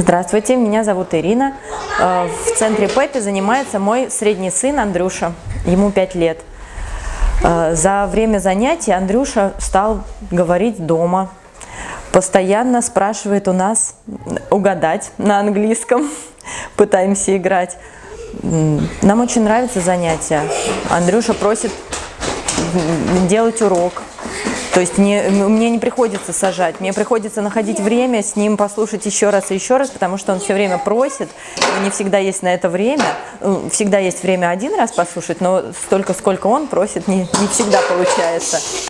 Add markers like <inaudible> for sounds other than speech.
Здравствуйте, меня зовут Ирина. Э, в центре Пеппи занимается мой средний сын Андрюша, ему 5 лет. Э, за время занятий Андрюша стал говорить дома, постоянно спрашивает у нас угадать на английском, <laughs> пытаемся играть. Нам очень нравится занятие. Андрюша просит делать урок, то есть не, мне не приходится сажать, мне приходится находить время с ним послушать еще раз и еще раз, потому что он все время просит, и не всегда есть на это время. Ну, всегда есть время один раз послушать, но столько, сколько он просит, не, не всегда получается.